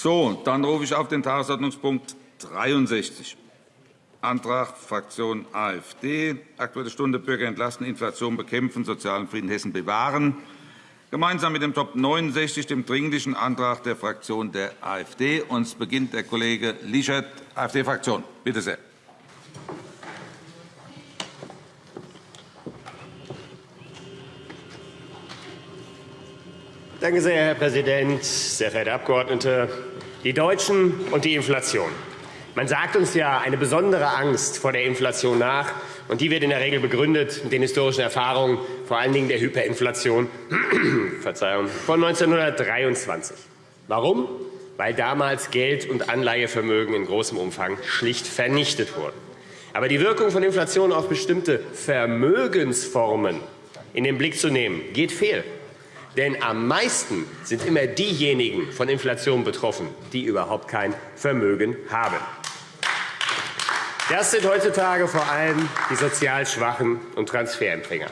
So, dann rufe ich auf den Tagesordnungspunkt 63. Antrag Fraktion AfD. Aktuelle Stunde Bürger entlasten, Inflation bekämpfen, sozialen Frieden Hessen bewahren. Gemeinsam mit dem Top 69, dem Dringlichen Antrag der Fraktion der AfD. Uns beginnt der Kollege Lischert, AfD-Fraktion. Bitte sehr. Danke sehr, Herr Präsident, sehr verehrte Abgeordnete. Die Deutschen und die Inflation. Man sagt uns ja eine besondere Angst vor der Inflation nach, und die wird in der Regel begründet mit den historischen Erfahrungen, vor allen Dingen der Hyperinflation Verzeihung, von 1923. Warum? Weil damals Geld- und Anleihevermögen in großem Umfang schlicht vernichtet wurden. Aber die Wirkung von Inflation auf bestimmte Vermögensformen in den Blick zu nehmen, geht fehl. Denn am meisten sind immer diejenigen von Inflation betroffen, die überhaupt kein Vermögen haben. Das sind heutzutage vor allem die sozial Schwachen und Transferempfänger.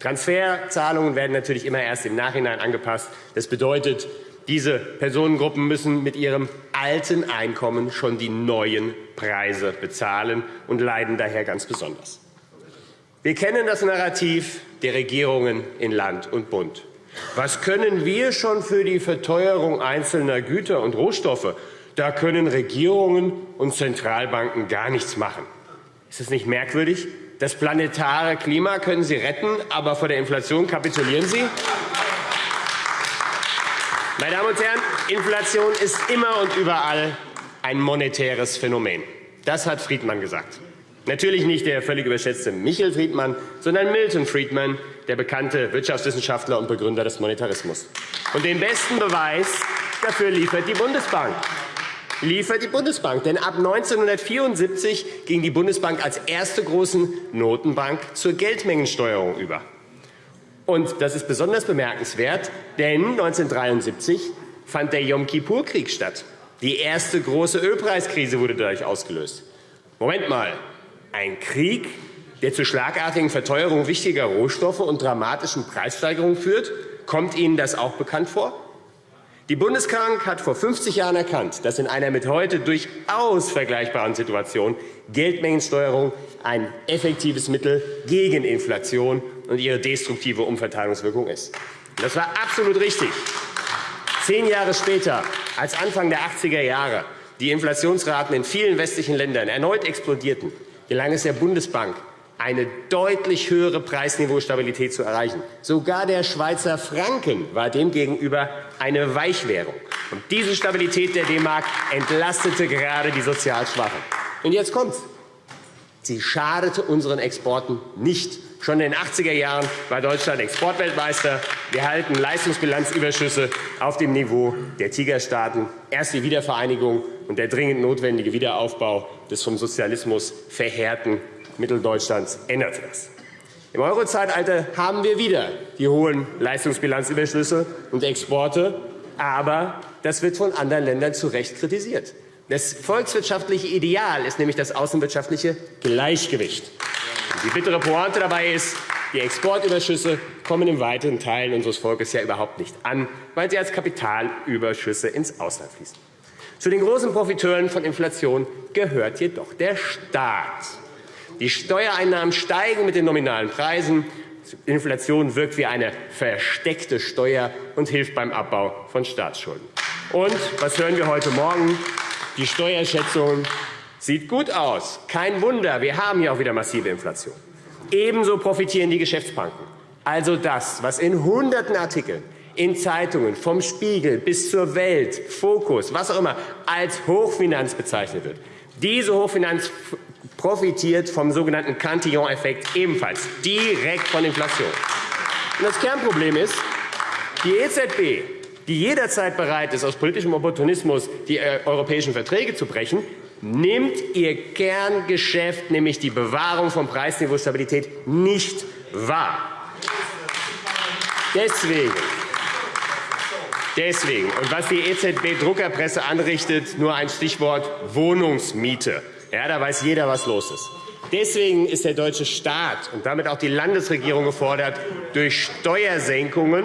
Transferzahlungen werden natürlich immer erst im Nachhinein angepasst. Das bedeutet, diese Personengruppen müssen mit ihrem alten Einkommen schon die neuen Preise bezahlen und leiden daher ganz besonders. Wir kennen das Narrativ der Regierungen in Land und Bund. Was können wir schon für die Verteuerung einzelner Güter und Rohstoffe? Da können Regierungen und Zentralbanken gar nichts machen. Ist das nicht merkwürdig? Das planetare Klima können Sie retten, aber vor der Inflation kapitulieren Sie? Meine Damen und Herren, Inflation ist immer und überall ein monetäres Phänomen. Das hat Friedmann gesagt. Natürlich nicht der völlig überschätzte Michel Friedmann, sondern Milton Friedman, der bekannte Wirtschaftswissenschaftler und Begründer des Monetarismus. Und den besten Beweis dafür liefert die Bundesbank. Liefert die Bundesbank. Denn ab 1974 ging die Bundesbank als erste große Notenbank zur Geldmengensteuerung über. Und das ist besonders bemerkenswert, denn 1973 fand der Yom Kippur-Krieg statt. Die erste große Ölpreiskrise wurde dadurch ausgelöst. Moment mal, ein Krieg, der zu schlagartigen Verteuerungen wichtiger Rohstoffe und dramatischen Preissteigerungen führt? Kommt Ihnen das auch bekannt vor? Die Bundesbank hat vor 50 Jahren erkannt, dass in einer mit heute durchaus vergleichbaren Situation Geldmengensteuerung ein effektives Mittel gegen Inflation und ihre destruktive Umverteilungswirkung ist. Das war absolut richtig. Zehn Jahre später, als Anfang der 80er Jahre die Inflationsraten in vielen westlichen Ländern erneut explodierten, gelang es der Bundesbank, eine deutlich höhere Preisniveaustabilität zu erreichen. Sogar der Schweizer Franken war demgegenüber eine Weichwährung. Und diese Stabilität der D-Mark entlastete gerade die sozial Schwachen. Und jetzt kommt's. Sie schadete unseren Exporten nicht. Schon in den 80er Jahren war Deutschland Exportweltmeister. Wir halten Leistungsbilanzüberschüsse auf dem Niveau der Tigerstaaten. Erst die Wiedervereinigung und der dringend notwendige Wiederaufbau des vom Sozialismus verheerten Mitteldeutschlands änderte das. Im Eurozeitalter haben wir wieder die hohen Leistungsbilanzüberschüsse und Exporte, aber das wird von anderen Ländern zu Recht kritisiert. Das volkswirtschaftliche Ideal ist nämlich das außenwirtschaftliche Gleichgewicht. Die bittere Pointe dabei ist, die Exportüberschüsse kommen in weiteren Teilen unseres Volkes ja überhaupt nicht an, weil sie als Kapitalüberschüsse ins Ausland fließen. Zu den großen Profiteuren von Inflation gehört jedoch der Staat. Die Steuereinnahmen steigen mit den nominalen Preisen. Inflation wirkt wie eine versteckte Steuer und hilft beim Abbau von Staatsschulden. Und was hören wir heute Morgen? Die Steuerschätzung sieht gut aus. Kein Wunder, wir haben hier auch wieder massive Inflation. Ebenso profitieren die Geschäftsbanken. Also das, was in hunderten Artikeln in Zeitungen vom Spiegel bis zur Welt, Fokus, was auch immer, als Hochfinanz bezeichnet wird. Diese Hochfinanz profitiert vom sogenannten Cantillon-Effekt ebenfalls direkt von Inflation. Das Kernproblem ist, die EZB, die jederzeit bereit ist, aus politischem Opportunismus die äh, europäischen Verträge zu brechen, nimmt ihr Kerngeschäft, nämlich die Bewahrung von Preisniveaustabilität, nicht wahr. Deswegen Deswegen, und was die EZB-Druckerpresse anrichtet, nur ein Stichwort Wohnungsmiete. Ja, da weiß jeder, was los ist. Deswegen ist der deutsche Staat und damit auch die Landesregierung gefordert, durch Steuersenkungen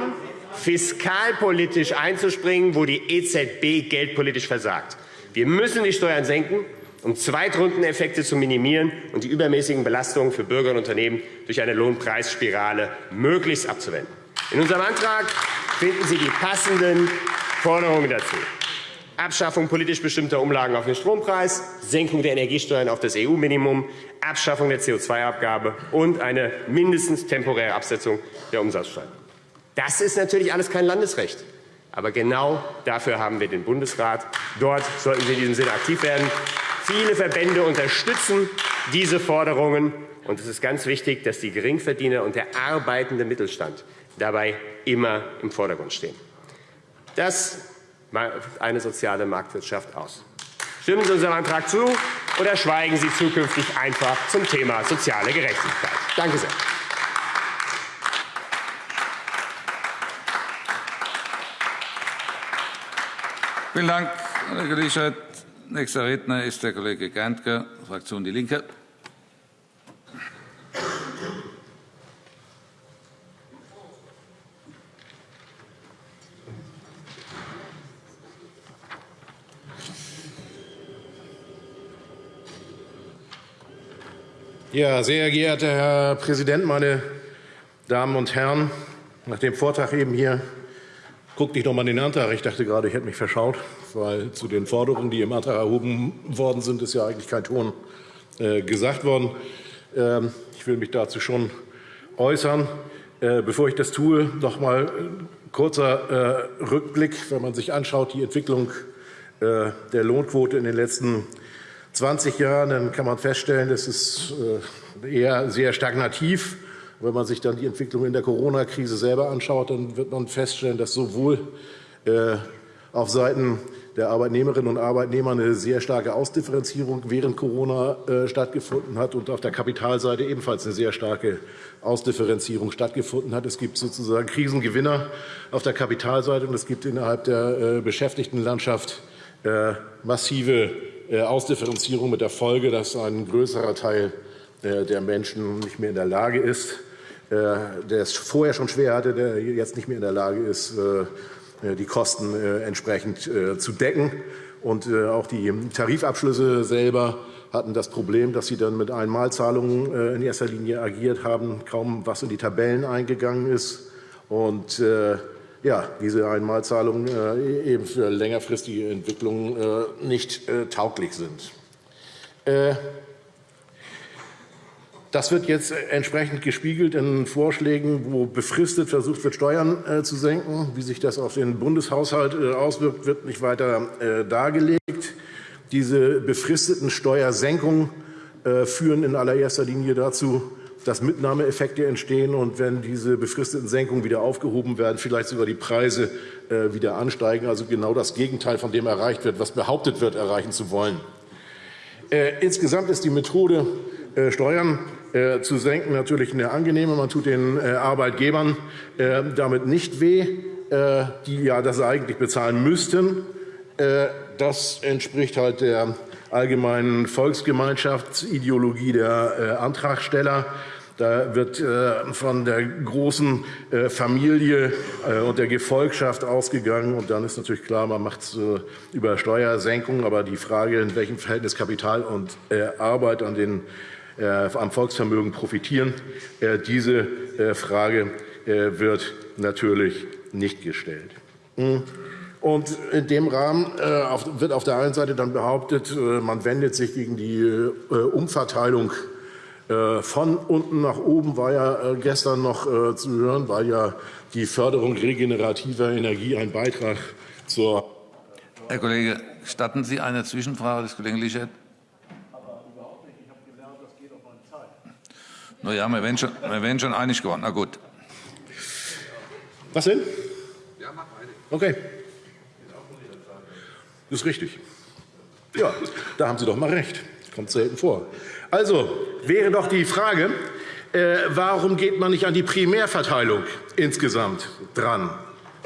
fiskalpolitisch einzuspringen, wo die EZB geldpolitisch versagt. Wir müssen die Steuern senken, um Zweitrundeneffekte zu minimieren und die übermäßigen Belastungen für Bürger und Unternehmen durch eine Lohnpreisspirale möglichst abzuwenden. In unserem Antrag finden Sie die passenden Forderungen dazu. Abschaffung politisch bestimmter Umlagen auf den Strompreis, Senkung der Energiesteuern auf das EU-Minimum, Abschaffung der CO2-Abgabe und eine mindestens temporäre Absetzung der Umsatzsteuer. Das ist natürlich alles kein Landesrecht. Aber genau dafür haben wir den Bundesrat. Dort sollten Sie in diesem Sinne aktiv werden. Viele Verbände unterstützen diese Forderungen. Und es ist ganz wichtig, dass die Geringverdiener und der arbeitende Mittelstand dabei immer im Vordergrund stehen. Das eine soziale Marktwirtschaft aus. Stimmen Sie unserem Antrag zu oder schweigen Sie zukünftig einfach zum Thema soziale Gerechtigkeit. Danke sehr. Vielen Dank, Herr Kollege Lischert. Nächster Redner ist der Kollege Gerntke, Fraktion Die Linke. Ja, sehr geehrter Herr Präsident, meine Damen und Herren! Nach dem Vortrag eben hier guckte ich noch mal in den Antrag. Ich dachte gerade, ich hätte mich verschaut, weil zu den Forderungen, die im Antrag erhoben worden sind, ist ja eigentlich kein Ton äh, gesagt worden. Ähm, ich will mich dazu schon äußern. Äh, bevor ich das tue, noch mal ein äh, kurzer Rückblick. Wenn man sich anschaut, die Entwicklung der Lohnquote in den letzten Jahren, 20 Jahren, dann kann man feststellen, das ist äh, eher sehr stagnativ. Wenn man sich dann die Entwicklung in der Corona-Krise selber anschaut, dann wird man feststellen, dass sowohl äh, auf Seiten der Arbeitnehmerinnen und Arbeitnehmer eine sehr starke Ausdifferenzierung während Corona äh, stattgefunden hat und auf der Kapitalseite ebenfalls eine sehr starke Ausdifferenzierung stattgefunden hat. Es gibt sozusagen Krisengewinner auf der Kapitalseite und es gibt innerhalb der Beschäftigtenlandschaft massive Ausdifferenzierung mit der Folge, dass ein größerer Teil äh, der Menschen nicht mehr in der Lage ist, äh, der es vorher schon schwer hatte, der jetzt nicht mehr in der Lage ist, die Kosten entsprechend zu decken. Und auch die Tarifabschlüsse selber hatten das Problem, dass sie dann mit Einmalzahlungen in erster Linie agiert haben, kaum was in die Tabellen eingegangen ist. Und ja, diese Einmalzahlungen äh, eben für längerfristige Entwicklungen äh, nicht äh, tauglich sind. Das wird jetzt entsprechend gespiegelt in Vorschlägen, wo befristet versucht wird, Steuern zu senken. Wie sich das auf den Bundeshaushalt auswirkt, wird nicht weiter dargelegt. Diese befristeten Steuersenkungen führen in allererster Linie dazu, dass Mitnahmeeffekte entstehen und wenn diese befristeten Senkungen wieder aufgehoben werden, vielleicht sogar die Preise äh, wieder ansteigen. Also genau das Gegenteil von dem erreicht wird, was behauptet wird, erreichen zu wollen. Äh, insgesamt ist die Methode, äh, Steuern zu senken, natürlich eine angenehme. Man tut den Arbeitgebern damit nicht weh, die ja das eigentlich bezahlen müssten. Das entspricht halt der allgemeinen Volksgemeinschaftsideologie der Antragsteller. Da wird äh, von der großen äh, Familie äh, und der Gefolgschaft ausgegangen. Und dann ist natürlich klar, man macht es über Steuersenkungen. Aber die Frage, in welchem Verhältnis Kapital und Arbeit an den, am Volksvermögen profitieren, diese Frage wird natürlich nicht gestellt. Hm. Und in dem Rahmen wird auf der einen Seite dann behauptet, man wendet sich gegen die Umverteilung von unten nach oben war ja äh, gestern noch äh, zu hören, weil ja die Förderung regenerativer Energie ein Beitrag zur. Herr Kollege, gestatten Sie eine Zwischenfrage des Kollegen Lischet? Na ja, wir wären, schon, wir wären schon einig geworden. Na gut. Was denn? Okay. Das ist richtig. Ja, da haben Sie doch mal recht. Kommt selten vor. Also wäre doch die Frage, äh, warum geht man nicht an die Primärverteilung insgesamt dran?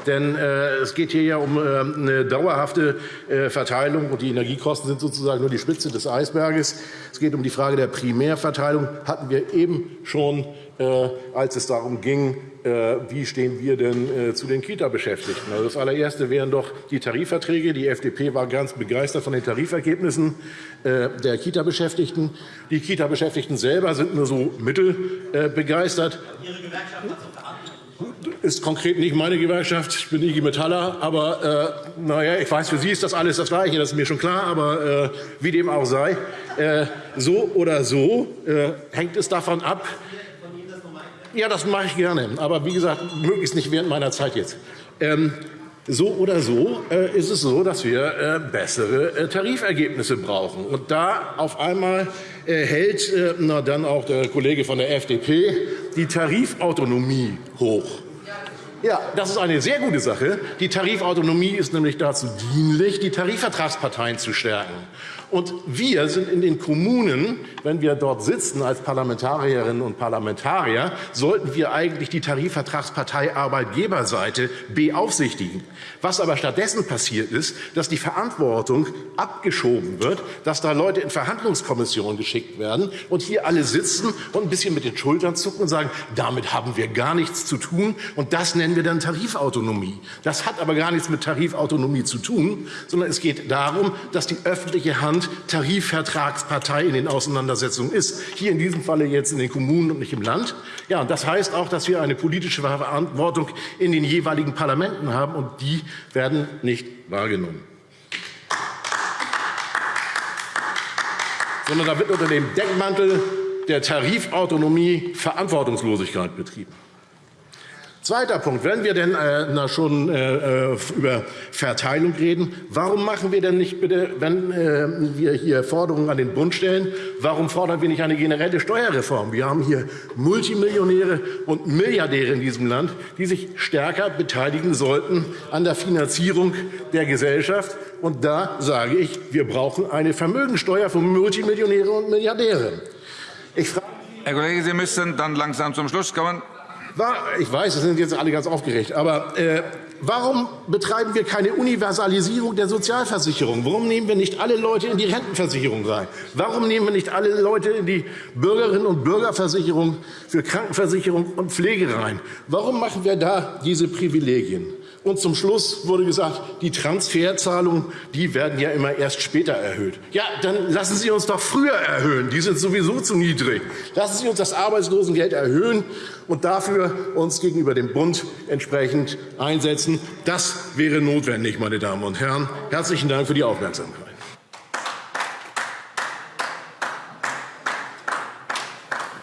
Denn äh, es geht hier ja um äh, eine dauerhafte äh, Verteilung, und die Energiekosten sind sozusagen nur die Spitze des Eisberges. Es geht um die Frage der Primärverteilung. Hatten wir eben schon, als es darum ging, äh, wie stehen wir denn äh, zu den Kita-Beschäftigten. Also das allererste wären doch die Tarifverträge. Die FDP war ganz begeistert von den Tarifergebnissen der Kita-Beschäftigten. Die Kita-Beschäftigten selber sind nur so mittelbegeistert. Ihre Gewerkschaft hat ist konkret nicht meine Gewerkschaft. Ich bin IG Metaller. Aber äh, naja, ich weiß, für Sie ist das alles das Gleiche. Das ist mir schon klar. Aber äh, wie dem auch sei, äh, so oder so äh, hängt es davon ab. Ja, das mache ich gerne. Aber wie gesagt, möglichst nicht während meiner Zeit jetzt. Ähm, so oder so äh, ist es so, dass wir äh, bessere äh, Tarifergebnisse brauchen. Und da auf einmal äh, hält äh, na, dann auch der Kollege von der FDP die Tarifautonomie hoch. Ja, das ist eine sehr gute Sache. Die Tarifautonomie ist nämlich dazu dienlich, die Tarifvertragsparteien zu stärken. Und wir sind in den Kommunen, wenn wir dort sitzen als Parlamentarierinnen und Parlamentarier, sollten wir eigentlich die Tarifvertragspartei Arbeitgeberseite beaufsichtigen. Was aber stattdessen passiert ist, dass die Verantwortung abgeschoben wird, dass da Leute in Verhandlungskommissionen geschickt werden und hier alle sitzen und ein bisschen mit den Schultern zucken und sagen, damit haben wir gar nichts zu tun und das nennen wir dann Tarifautonomie. Das hat aber gar nichts mit Tarifautonomie zu tun, sondern es geht darum, dass die öffentliche Hand Land Tarifvertragspartei in den Auseinandersetzungen ist. Hier in diesem Falle jetzt in den Kommunen und nicht im Land. Ja, und das heißt auch, dass wir eine politische Verantwortung in den jeweiligen Parlamenten haben, und die werden nicht wahrgenommen. Sondern da wird unter dem Deckmantel der Tarifautonomie Verantwortungslosigkeit betrieben. Zweiter Punkt. Wenn wir denn äh, na, schon äh, äh, über Verteilung reden, warum machen wir denn nicht bitte, wenn äh, wir hier Forderungen an den Bund stellen, warum fordern wir nicht eine generelle Steuerreform? Wir haben hier Multimillionäre und Milliardäre in diesem Land, die sich stärker beteiligen sollten an der Finanzierung der Gesellschaft. Und da sage ich, wir brauchen eine Vermögensteuer für Multimillionäre und Milliardäre. Ich frage Herr Kollege, Sie müssen dann langsam zum Schluss kommen. Ich weiß, es sind jetzt alle ganz aufgeregt, aber äh, warum betreiben wir keine Universalisierung der Sozialversicherung? Warum nehmen wir nicht alle Leute in die Rentenversicherung rein? Warum nehmen wir nicht alle Leute in die Bürgerinnen und Bürgerversicherung für Krankenversicherung und Pflege rein? Warum machen wir da diese Privilegien? Und zum Schluss wurde gesagt, die Transferzahlungen die werden ja immer erst später erhöht. Ja, dann lassen Sie uns doch früher erhöhen. Die sind sowieso zu niedrig. Lassen Sie uns das Arbeitslosengeld erhöhen und dafür uns gegenüber dem Bund entsprechend einsetzen. Das wäre notwendig, meine Damen und Herren. Herzlichen Dank für die Aufmerksamkeit.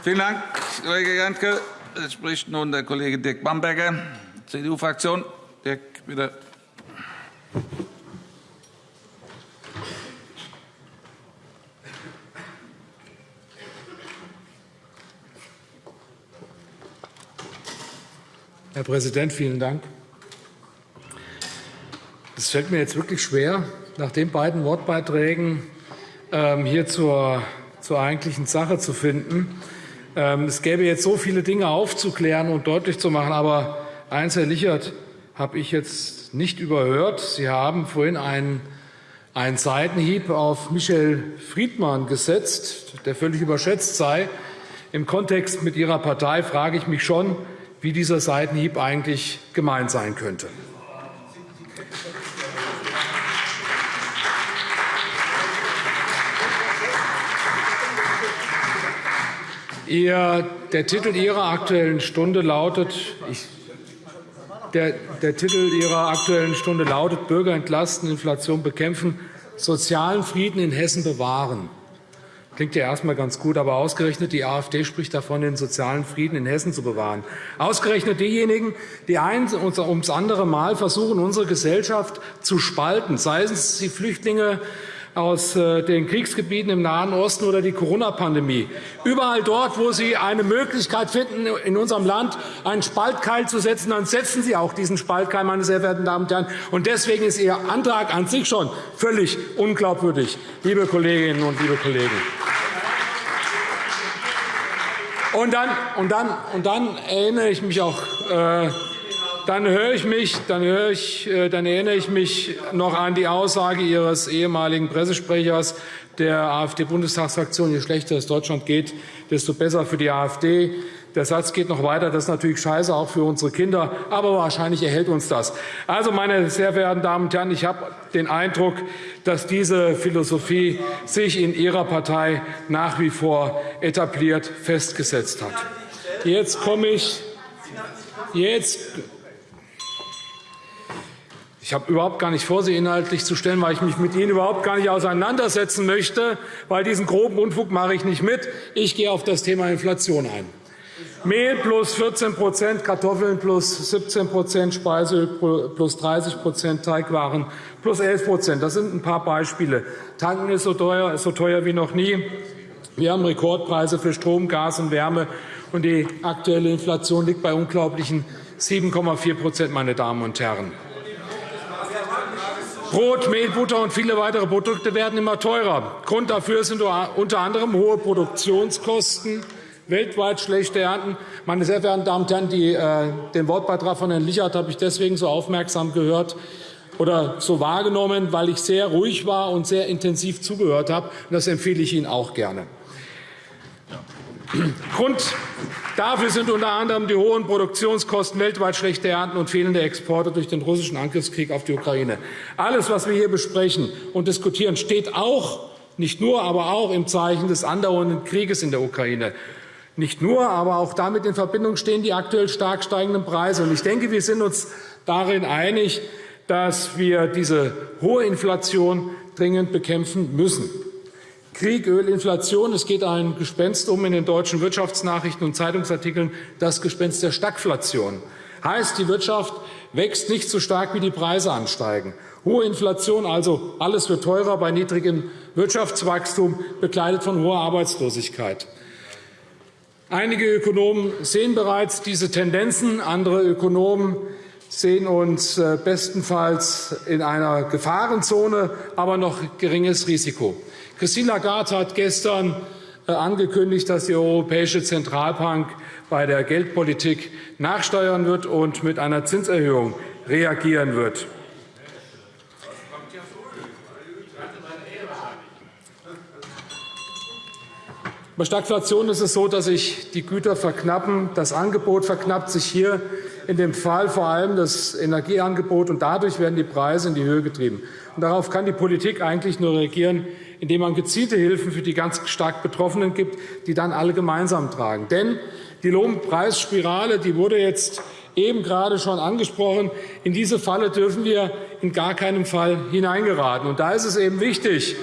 Vielen Dank, Kollege Jantke. Es spricht nun der Kollege Dirk Bamberger, CDU-Fraktion. Bitte. Herr Präsident, vielen Dank. Es fällt mir jetzt wirklich schwer, nach den beiden Wortbeiträgen ähm, hier zur, zur eigentlichen Sache zu finden. Ähm, es gäbe jetzt so viele Dinge aufzuklären und deutlich zu machen, aber eins, Herr Lichert, habe ich jetzt nicht überhört. Sie haben vorhin einen, einen Seitenhieb auf Michel Friedmann gesetzt, der völlig überschätzt sei. Im Kontext mit Ihrer Partei frage ich mich schon, wie dieser Seitenhieb eigentlich gemeint sein könnte. Der Titel Ihrer Aktuellen Stunde lautet, ich der, der Titel Ihrer Aktuellen Stunde lautet Bürger entlasten, Inflation bekämpfen, sozialen Frieden in Hessen bewahren. Klingt ja erstmal ganz gut, aber ausgerechnet die AfD spricht davon, den sozialen Frieden in Hessen zu bewahren. Ausgerechnet diejenigen, die eins ums andere Mal versuchen, unsere Gesellschaft zu spalten, seien es die Flüchtlinge aus äh, den Kriegsgebieten im Nahen Osten oder die Corona-Pandemie. Überall dort, wo Sie eine Möglichkeit finden, in unserem Land einen Spaltkeil zu setzen, dann setzen Sie auch diesen Spaltkeil, meine sehr verehrten Damen und Herren. Und deswegen ist Ihr Antrag an sich schon völlig unglaubwürdig, liebe Kolleginnen und liebe Kollegen. Und dann, und dann, und dann erinnere ich mich auch äh, dann höre ich mich, dann, höre ich, äh, dann erinnere ich mich noch an die Aussage Ihres ehemaligen Pressesprechers der AfD-Bundestagsfraktion, je schlechter es Deutschland geht, desto besser für die AfD. Der Satz geht noch weiter. Das ist natürlich scheiße, auch für unsere Kinder. Aber wahrscheinlich erhält uns das. Also, meine sehr verehrten Damen und Herren, ich habe den Eindruck, dass diese Philosophie sich in Ihrer Partei nach wie vor etabliert festgesetzt hat. Jetzt komme ich. Jetzt ich habe überhaupt gar nicht vor, Sie inhaltlich zu stellen, weil ich mich mit Ihnen überhaupt gar nicht auseinandersetzen möchte, weil diesen groben Unfug mache ich nicht mit. Ich gehe auf das Thema Inflation ein. Mehl plus 14% Kartoffeln plus 17% Speiseöl plus 30% Teigwaren plus 11% Das sind ein paar Beispiele. Tanken ist so teuer, ist so teuer wie noch nie. Wir haben Rekordpreise für Strom, Gas und Wärme, und die aktuelle Inflation liegt bei unglaublichen 7,4% meine Damen und Herren. Brot, Mehl, Butter und viele weitere Produkte werden immer teurer. Grund dafür sind unter anderem hohe Produktionskosten, weltweit schlechte Ernten. Meine sehr verehrten Damen und Herren, die, äh, den Wortbeitrag von Herrn Lichert habe ich deswegen so aufmerksam gehört oder so wahrgenommen, weil ich sehr ruhig war und sehr intensiv zugehört habe. Das empfehle ich Ihnen auch gerne. Grund dafür sind unter anderem die hohen Produktionskosten, weltweit schlechte Ernten und fehlende Exporte durch den russischen Angriffskrieg auf die Ukraine. Alles, was wir hier besprechen und diskutieren, steht auch, nicht nur, aber auch im Zeichen des andauernden Krieges in der Ukraine. Nicht nur, aber auch damit in Verbindung stehen die aktuell stark steigenden Preise. Ich denke, wir sind uns darin einig, dass wir diese hohe Inflation dringend bekämpfen müssen. Krieg, Öl, Inflation. Es geht ein Gespenst um in den deutschen Wirtschaftsnachrichten und Zeitungsartikeln, das Gespenst der Stagflation. Heißt, die Wirtschaft wächst nicht so stark, wie die Preise ansteigen. Hohe Inflation, also alles wird teurer bei niedrigem Wirtschaftswachstum, begleitet von hoher Arbeitslosigkeit. Einige Ökonomen sehen bereits diese Tendenzen. Andere Ökonomen sehen uns äh, bestenfalls in einer Gefahrenzone, aber noch geringes Risiko. Christine Lagarde hat gestern äh, angekündigt, dass die Europäische Zentralbank bei der Geldpolitik nachsteuern wird und mit einer Zinserhöhung reagieren wird. Bei Stagflation ist es so, dass sich die Güter verknappen. Das Angebot verknappt sich hier in dem Fall vor allem das Energieangebot, und dadurch werden die Preise in die Höhe getrieben. Und darauf kann die Politik eigentlich nur reagieren, indem man gezielte Hilfen für die ganz stark Betroffenen gibt, die dann alle gemeinsam tragen. Denn die Lohnpreisspirale die wurde jetzt eben gerade schon angesprochen. In diese Falle dürfen wir in gar keinem Fall hineingeraten. Und da ist es eben wichtig,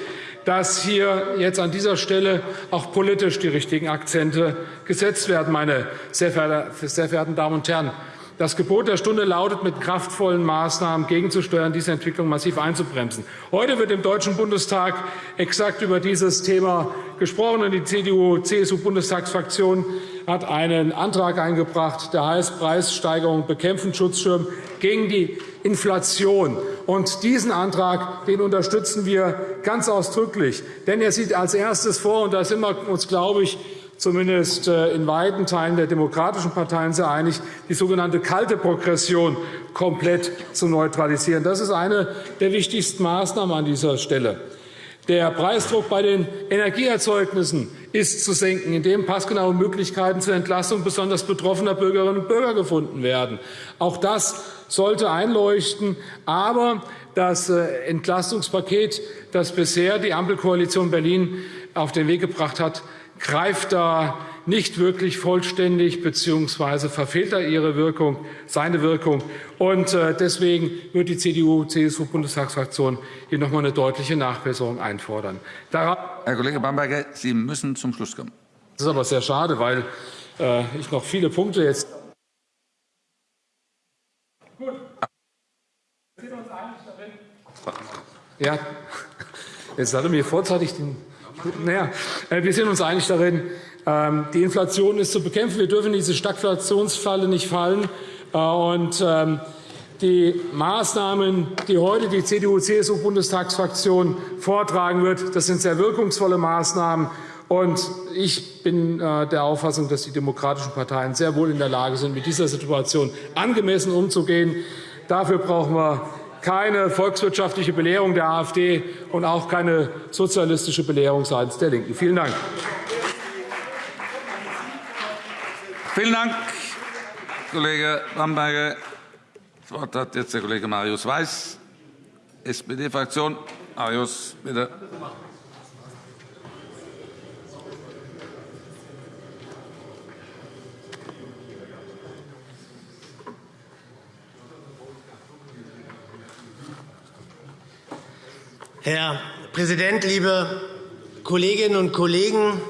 dass hier jetzt an dieser Stelle auch politisch die richtigen Akzente gesetzt werden, meine sehr verehrten Damen und Herren. Das Gebot der Stunde lautet, mit kraftvollen Maßnahmen gegenzusteuern, diese Entwicklung massiv einzubremsen. Heute wird im Deutschen Bundestag exakt über dieses Thema gesprochen. Die CDU-CSU-Bundestagsfraktion hat einen Antrag eingebracht, der heißt Preissteigerung bekämpfen, Schutzschirm gegen die Inflation. Und diesen Antrag den unterstützen wir ganz ausdrücklich. Denn er sieht als erstes vor, und da sind wir uns, glaube ich, zumindest äh, in weiten Teilen der demokratischen Parteien sehr einig, die sogenannte kalte Progression komplett zu neutralisieren. Das ist eine der wichtigsten Maßnahmen an dieser Stelle. Der Preisdruck bei den Energieerzeugnissen ist zu senken, indem passgenaue Möglichkeiten zur Entlastung besonders betroffener Bürgerinnen und Bürger gefunden werden. Auch das sollte einleuchten. Aber das äh, Entlastungspaket, das bisher die Ampelkoalition Berlin auf den Weg gebracht hat, greift da nicht wirklich vollständig bzw. verfehlt er ihre Wirkung, seine Wirkung. Und äh, deswegen wird die CDU-CSU-Bundestagsfraktion hier noch einmal eine deutliche Nachbesserung einfordern. Herr Kollege Bamberger, Sie müssen zum Schluss kommen. Das ist aber sehr schade, weil äh, ich noch viele Punkte jetzt. Gut. Wir sind uns einig darin. Ja, jetzt hat er mir vorzeitig den naja, äh, wir sind uns einig darin, ähm, die Inflation ist zu bekämpfen. Wir dürfen diese Stagflationsfalle nicht fallen. Äh, und ähm, die Maßnahmen, die heute die CDU-CSU-Bundestagsfraktion vortragen wird, das sind sehr wirkungsvolle Maßnahmen. Und ich bin äh, der Auffassung, dass die demokratischen Parteien sehr wohl in der Lage sind, mit dieser Situation angemessen umzugehen. Dafür brauchen wir keine volkswirtschaftliche Belehrung der AfD und auch keine sozialistische Belehrung seitens der LINKEN. Vielen Dank. Vielen Dank, Kollege Bamberger. Das Wort hat jetzt der Kollege Marius Weiß, SPD-Fraktion. Marius, bitte. Herr Präsident, liebe Kolleginnen und Kollegen!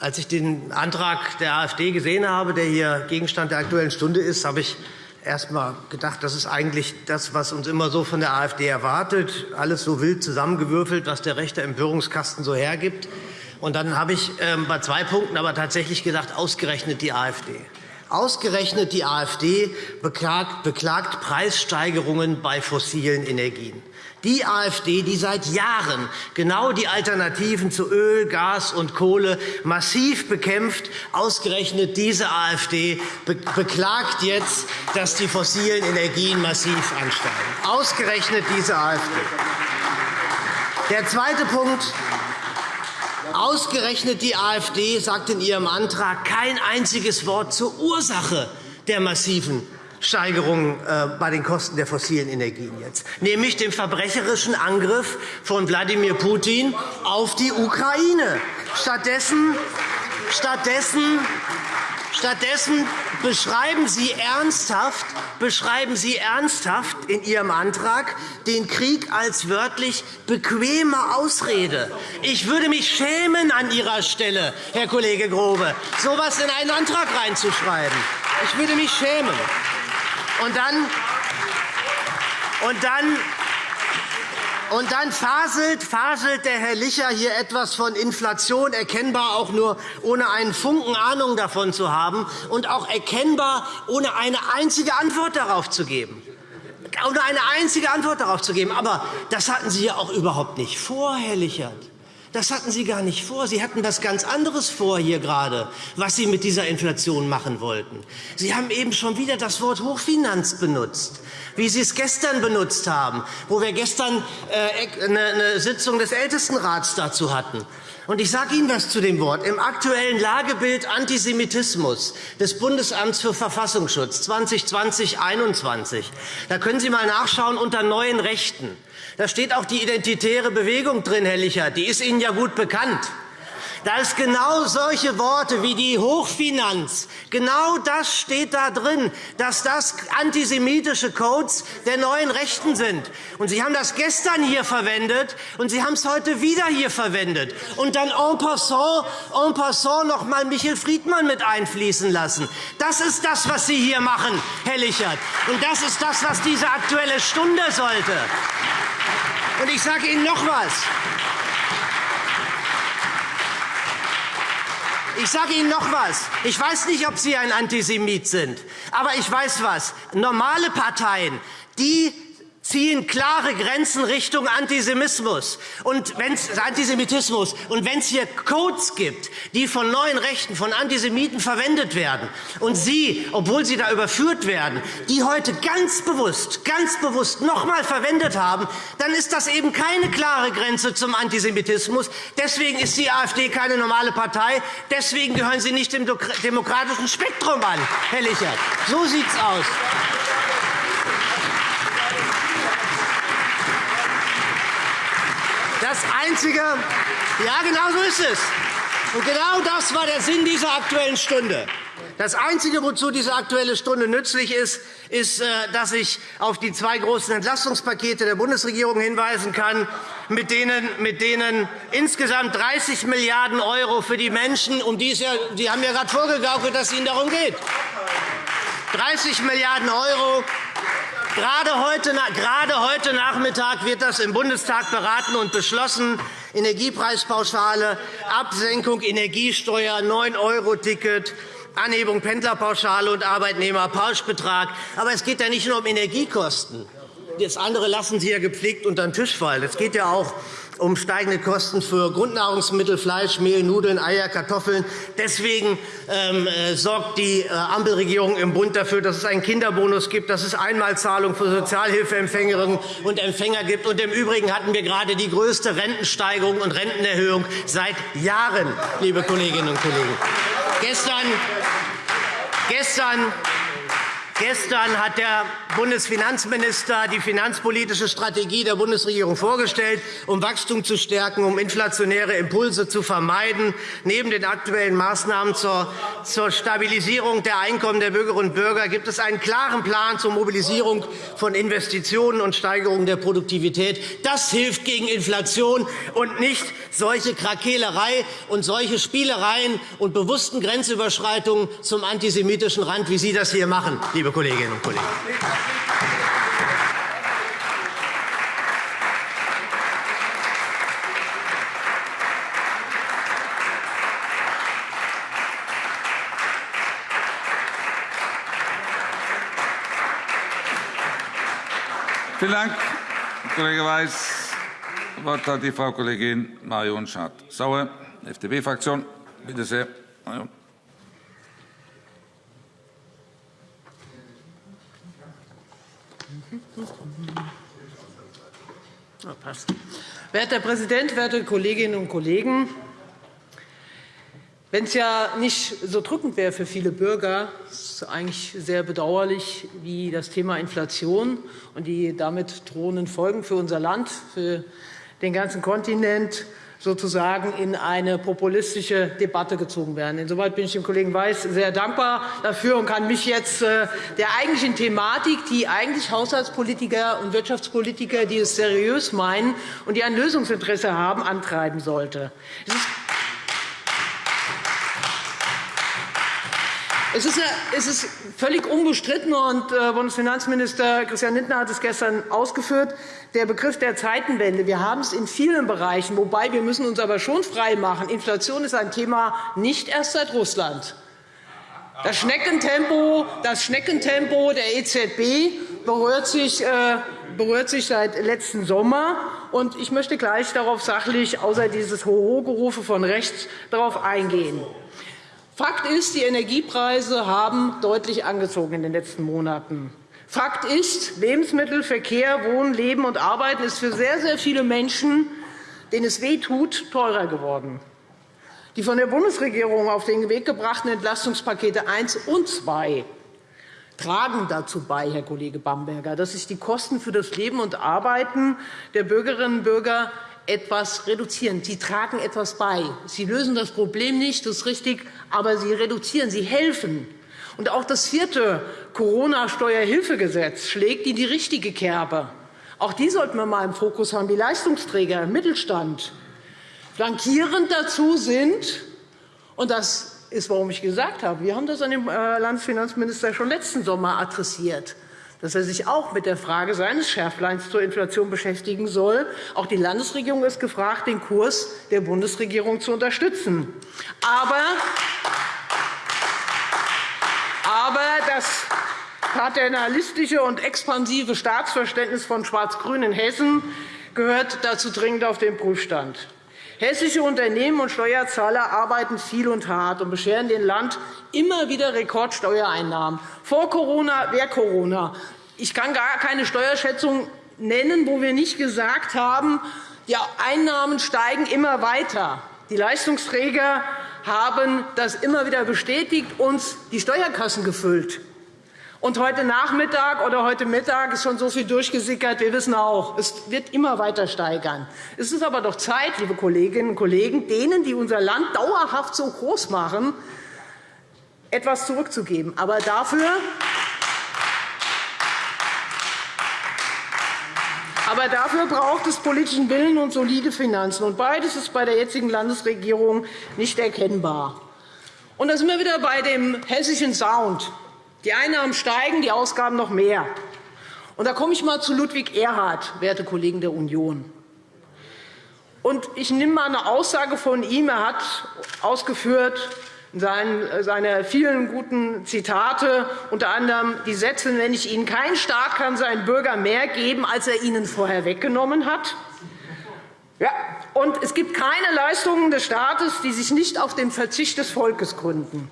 Als ich den Antrag der AfD gesehen habe, der hier Gegenstand der Aktuellen Stunde ist, habe ich erst einmal gedacht, das ist eigentlich das, was uns immer so von der AfD erwartet. Alles so wild zusammengewürfelt, was der rechte Empörungskasten so hergibt. Und dann habe ich ähm, bei zwei Punkten aber tatsächlich gedacht, ausgerechnet die AfD. Ausgerechnet die AfD beklagt, Preissteigerungen bei fossilen Energien. Die AfD, die seit Jahren genau die Alternativen zu Öl, Gas und Kohle massiv bekämpft, ausgerechnet diese AfD beklagt jetzt, dass die fossilen Energien massiv ansteigen. Ausgerechnet diese AfD. Der zweite Punkt. Ausgerechnet die AfD sagt in ihrem Antrag kein einziges Wort zur Ursache der massiven Steigerung äh, bei den Kosten der fossilen Energien jetzt, nämlich dem verbrecherischen Angriff von Wladimir Putin auf die Ukraine. Stattdessen, stattdessen Stattdessen beschreiben Sie ernsthaft, beschreiben Sie ernsthaft in Ihrem Antrag den Krieg als wörtlich bequeme Ausrede. Ich würde mich schämen an Ihrer Stelle, Herr Kollege Grobe, so etwas in einen Antrag reinzuschreiben. Ich würde mich schämen. Und dann, und dann und dann faselt, faselt der Herr Licher hier etwas von Inflation, erkennbar auch nur ohne einen Funken Ahnung davon zu haben und auch erkennbar ohne eine einzige Antwort darauf zu geben. Ohne eine einzige Antwort darauf zu geben. Aber das hatten Sie ja auch überhaupt nicht vor, Herr Lichert. Das hatten Sie gar nicht vor. Sie hatten was ganz anderes vor hier gerade, was Sie mit dieser Inflation machen wollten. Sie haben eben schon wieder das Wort Hochfinanz benutzt, wie Sie es gestern benutzt haben, wo wir gestern äh, eine Sitzung des Ältestenrats dazu hatten. Und ich sage Ihnen was zu dem Wort. Im aktuellen Lagebild Antisemitismus des Bundesamts für Verfassungsschutz 2020-21, da können Sie mal nachschauen unter neuen Rechten. Da steht auch die identitäre Bewegung drin, Herr Licher. Die ist Ihnen ja gut bekannt. Da ist genau solche Worte wie die Hochfinanz. Genau das steht da drin, dass das antisemitische Codes der neuen Rechten sind. Und Sie haben das gestern hier verwendet und Sie haben es heute wieder hier verwendet. Und dann en passant, en passant noch mal Michel Friedmann mit einfließen lassen. Das ist das, was Sie hier machen, Herr Lichert. Und das ist das, was diese Aktuelle Stunde sollte. Und ich sage Ihnen noch etwas. Ich sage Ihnen noch etwas. Ich weiß nicht, ob Sie ein Antisemit sind. Aber ich weiß was. Normale Parteien, die ziehen klare Grenzen Richtung Antisemitismus. Und wenn's, Antisemitismus. Und wenn es hier Codes gibt, die von neuen Rechten, von Antisemiten verwendet werden, und Sie, obwohl Sie da überführt werden, die heute ganz bewusst, ganz bewusst noch einmal verwendet haben, dann ist das eben keine klare Grenze zum Antisemitismus. Deswegen ist die AfD keine normale Partei. Deswegen gehören Sie nicht dem demokratischen Spektrum an, Herr Lichert. So sieht es aus. Das Einzige, ja, genau so ist es. Und genau das war der Sinn dieser Aktuellen Stunde. Das Einzige, wozu diese Aktuelle Stunde nützlich ist, ist, äh, dass ich auf die zwei großen Entlastungspakete der Bundesregierung hinweisen kann, mit denen, mit denen insgesamt 30 Milliarden € für die Menschen, um die ja, die haben ja gerade vorgegaukelt, dass es ihnen darum geht. 30 Milliarden € Gerade heute, Nachmittag wird das im Bundestag beraten und beschlossen. Energiepreispauschale, Absenkung Energiesteuer, 9-€-Ticket, Anhebung Pendlerpauschale und Arbeitnehmerpauschbetrag. Aber es geht ja nicht nur um Energiekosten. das andere lassen Sie ja gepflegt unter den Tisch fallen. Es geht ja auch um steigende Kosten für Grundnahrungsmittel, Fleisch, Mehl, Nudeln, Eier, Kartoffeln. Deswegen ähm, äh, sorgt die äh, Ampelregierung im Bund dafür, dass es einen Kinderbonus gibt, dass es Einmalzahlungen für Sozialhilfeempfängerinnen und Empfänger gibt. Und Im Übrigen hatten wir gerade die größte Rentensteigerung und Rentenerhöhung seit Jahren, liebe Kolleginnen und Kollegen. Gestern, gestern Gestern hat der Bundesfinanzminister die finanzpolitische Strategie der Bundesregierung vorgestellt, um Wachstum zu stärken, um inflationäre Impulse zu vermeiden. Neben den aktuellen Maßnahmen zur Stabilisierung der Einkommen der Bürgerinnen und Bürger gibt es einen klaren Plan zur Mobilisierung von Investitionen und Steigerung der Produktivität. Das hilft gegen Inflation und nicht solche Krakeelerei und solche Spielereien und bewussten Grenzüberschreitungen zum antisemitischen Rand, wie Sie das hier machen, liebe Kolleginnen und Kollegen. Vielen Dank, Kollege Weiß. Das Wort hat die Frau Kollegin Marion Schad-Sauer, FDP-Fraktion. Bitte sehr, Marion. Werter Herr Präsident, werte Kolleginnen und Kollegen! Wenn es ja nicht so drückend wäre für viele Bürger, ist es eigentlich sehr bedauerlich, wie das Thema Inflation und die damit drohenden Folgen für unser Land, für den ganzen Kontinent sozusagen in eine populistische Debatte gezogen werden. Insoweit bin ich dem Kollegen Weiß sehr dankbar dafür und kann mich jetzt äh, der eigentlichen Thematik, die eigentlich Haushaltspolitiker und Wirtschaftspolitiker, die es seriös meinen und die ein Lösungsinteresse haben, antreiben sollte. Es ist Es ist, völlig unbestritten, und äh, Bundesfinanzminister Christian Lindner hat es gestern ausgeführt, der Begriff der Zeitenwende. Wir haben es in vielen Bereichen, wobei wir müssen uns aber schon freimachen. Inflation ist ein Thema nicht erst seit Russland. Das Schneckentempo, das Schneckentempo der EZB berührt sich, äh, berührt sich seit letzten Sommer. Und ich möchte gleich darauf sachlich, außer dieses Hoho-Gerufe von rechts, darauf eingehen. Fakt ist, die Energiepreise haben deutlich angezogen in den letzten Monaten. Fakt ist, Lebensmittel, Verkehr, Wohnen, Leben und Arbeiten ist für sehr, sehr viele Menschen, denen es wehtut, teurer geworden. Die von der Bundesregierung auf den Weg gebrachten Entlastungspakete 1 und 2 tragen dazu bei, Herr Kollege Bamberger, dass sich die Kosten für das Leben und Arbeiten der Bürgerinnen und Bürger etwas reduzieren. Sie tragen etwas bei. Sie lösen das Problem nicht, das ist richtig, aber sie reduzieren, sie helfen. Und auch das vierte Corona-Steuerhilfegesetz schlägt in die richtige Kerbe. Auch die sollten wir einmal im Fokus haben, die Leistungsträger im Mittelstand. Flankierend dazu sind, und das ist, warum ich gesagt habe, wir haben das an den äh, Landesfinanzminister schon letzten Sommer adressiert, dass er sich auch mit der Frage seines Schärfleins zur Inflation beschäftigen soll. Auch die Landesregierung ist gefragt, den Kurs der Bundesregierung zu unterstützen. Aber, aber das paternalistische und expansive Staatsverständnis von Schwarz-Grün in Hessen gehört dazu dringend auf den Prüfstand. Hessische Unternehmen und Steuerzahler arbeiten viel und hart und bescheren dem Land immer wieder Rekordsteuereinnahmen. Vor Corona, während Corona. Ich kann gar keine Steuerschätzung nennen, wo wir nicht gesagt haben, die Einnahmen steigen immer weiter. Die Leistungsträger haben das immer wieder bestätigt, uns die Steuerkassen gefüllt. Und heute Nachmittag oder heute Mittag ist schon so viel durchgesickert. Wir wissen auch, es wird immer weiter steigern. Es ist aber doch Zeit, liebe Kolleginnen und Kollegen, denen, die unser Land dauerhaft so groß machen, etwas zurückzugeben. Aber dafür Aber dafür braucht es politischen Willen und solide Finanzen. Und beides ist bei der jetzigen Landesregierung nicht erkennbar. Und da sind wir wieder bei dem hessischen Sound. Die Einnahmen steigen, die Ausgaben noch mehr. Und da komme ich einmal zu Ludwig Erhard, werte Kollegen der Union. Und ich nehme einmal eine Aussage von ihm. Er hat ausgeführt, in seiner vielen guten Zitate, unter anderem die Sätze, wenn ich Ihnen kein Staat kann seinen Bürgern mehr geben, als er ihnen vorher weggenommen hat. Ja, und es gibt keine Leistungen des Staates, die sich nicht auf den Verzicht des Volkes gründen.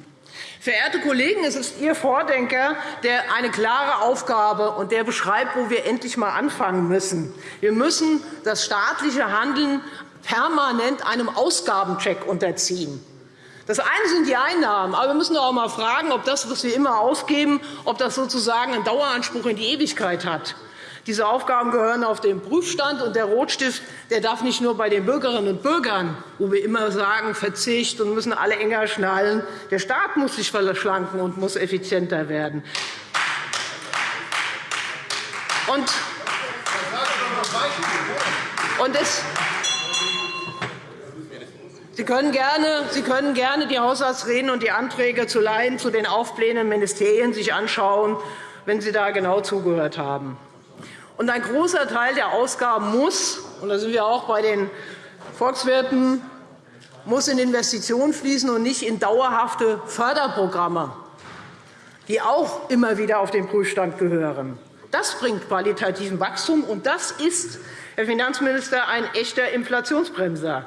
Verehrte Kollegen, es ist Ihr Vordenker, der eine klare Aufgabe und der beschreibt, wo wir endlich einmal anfangen müssen. Wir müssen das staatliche Handeln permanent einem Ausgabencheck unterziehen. Das eine sind die Einnahmen, aber wir müssen auch einmal fragen, ob das, was wir immer ausgeben, ob das sozusagen einen Daueranspruch in die Ewigkeit hat. Diese Aufgaben gehören auf den Prüfstand, und der Rotstift der darf nicht nur bei den Bürgerinnen und Bürgern, wo wir immer sagen, Verzicht und müssen alle enger schnallen. Der Staat muss sich verschlanken und muss effizienter werden. Und, und es, Sie können, gerne, Sie können gerne die Haushaltsreden und die Anträge zu Laien zu den aufblähenden Ministerien sich anschauen, wenn Sie da genau zugehört haben. Und ein großer Teil der Ausgaben muss, und da sind wir auch bei den Volkswirten, muss in Investitionen fließen und nicht in dauerhafte Förderprogramme, die auch immer wieder auf den Prüfstand gehören. Das bringt qualitativen Wachstum, und das ist, Herr Finanzminister, ein echter Inflationsbremser.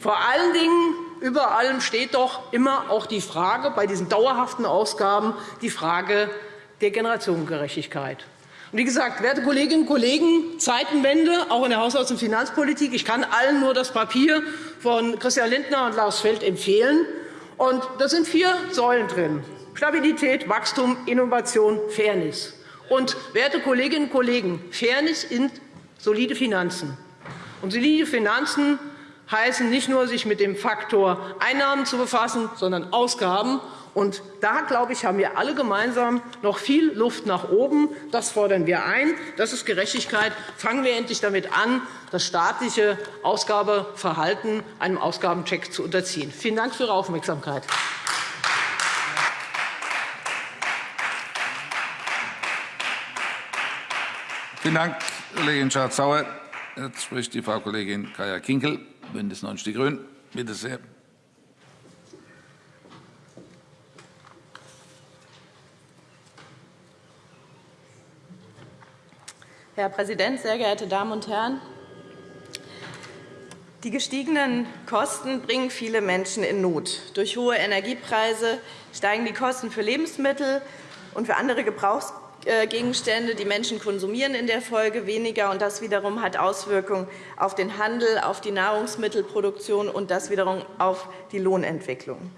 Vor allen Dingen über allem steht doch immer auch die Frage bei diesen dauerhaften Ausgaben die Frage der Generationengerechtigkeit. Wie gesagt, werte Kolleginnen und Kollegen, Zeitenwende, auch in der Haushalts- und Finanzpolitik. Ich kann allen nur das Papier von Christian Lindner und Lars Feld empfehlen. Und da sind vier Säulen drin. Stabilität, Wachstum, Innovation, Fairness. Und, werte Kolleginnen und Kollegen, Fairness sind solide Finanzen. Und solide Finanzen heißen nicht nur, sich mit dem Faktor Einnahmen zu befassen, sondern Ausgaben. Und da, glaube ich, haben wir alle gemeinsam noch viel Luft nach oben. Das fordern wir ein. Das ist Gerechtigkeit. Fangen wir endlich damit an, das staatliche Ausgabeverhalten einem Ausgabencheck zu unterziehen. Vielen Dank für Ihre Aufmerksamkeit. Vielen Dank, Kollegin Schardt-Sauer. Jetzt spricht die Frau Kollegin Kaya Kinkel, BÜNDNIS 90 die GRÜNEN. Bitte sehr. Herr Präsident, sehr geehrte Damen und Herren! Die gestiegenen Kosten bringen viele Menschen in Not. Durch hohe Energiepreise steigen die Kosten für Lebensmittel und für andere Gebrauchsgegenstände. Die Menschen konsumieren in der Folge weniger, und das wiederum hat Auswirkungen auf den Handel, auf die Nahrungsmittelproduktion und das wiederum auf die Lohnentwicklung.